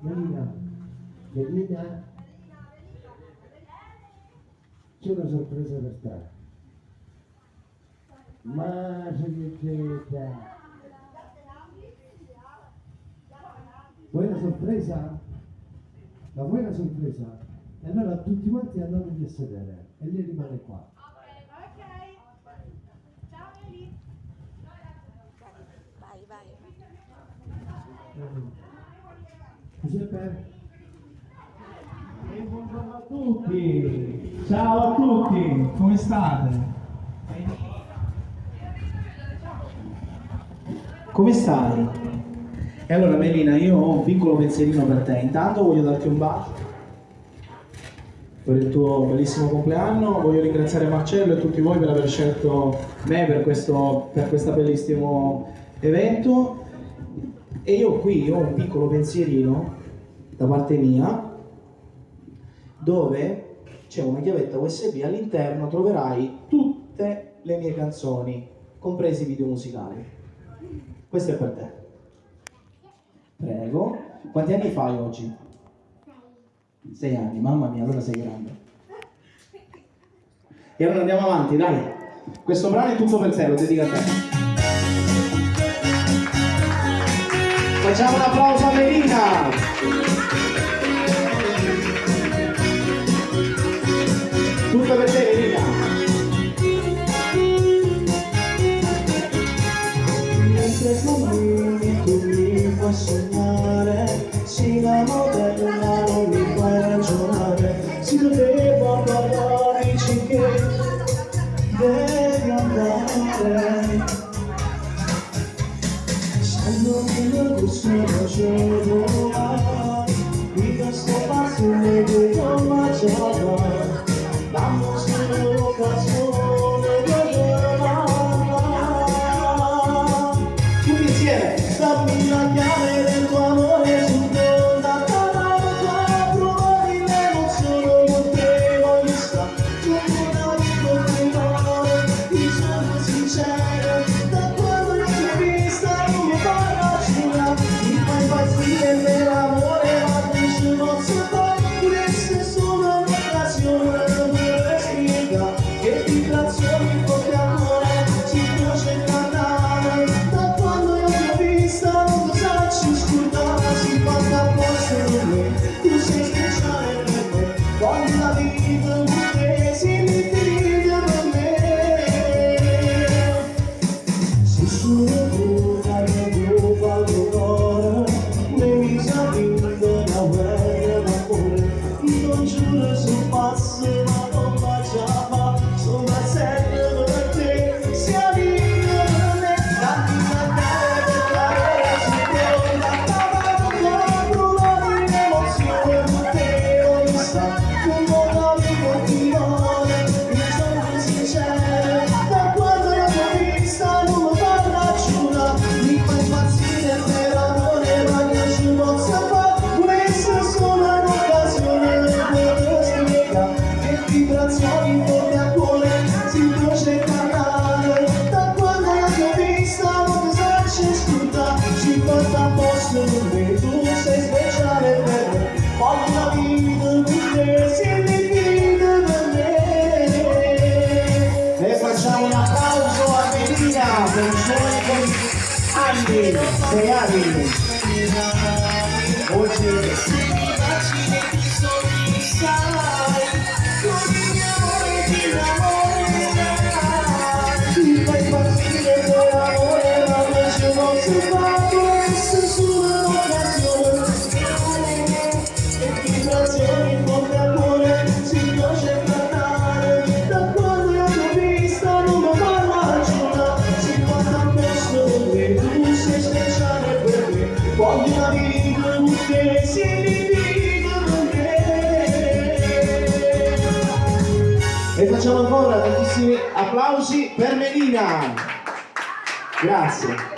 Melina, Melina, c'è una sorpresa per te. Ma che Vuoi una sorpresa? La vuoi una sorpresa? E allora tutti quanti andatevi a sedere e lei rimane qua. Ok. Ciao Eli. Vai, vai. Giuseppe? E buongiorno a tutti! Ciao a tutti! Come state? Come stai? E allora Melina, io ho un piccolo pensierino per te. Intanto voglio darti un bacio per il tuo bellissimo compleanno. Voglio ringraziare Marcello e tutti voi per aver scelto me per questo, per questo bellissimo evento. E io qui ho un piccolo pensierino da parte mia dove c'è una chiavetta USB all'interno troverai tutte le mie canzoni, compresi i video musicali. Questo è per te. Prego. Quanti anni fai oggi? Sei anni, mamma mia, allora sei grande. E allora andiamo avanti, dai. Questo brano è tutto per te, lo dedico a te. Facciamo un applauso a Melina! Tutto per te, Melina! Mentre tu mi fai sognare Si la modella non mi fai ragionare Si doveva przyczyną się woła I też me, pasuje, gdy to macie even saci scordare ci porta a posto con me tu sei speciale per me voglio la vita con te si infinita per me E facciamo un applauso a Melina per i suoi anni, sei anni. Oggi E facciamo ancora tantissimi applausi per Melina. Grazie.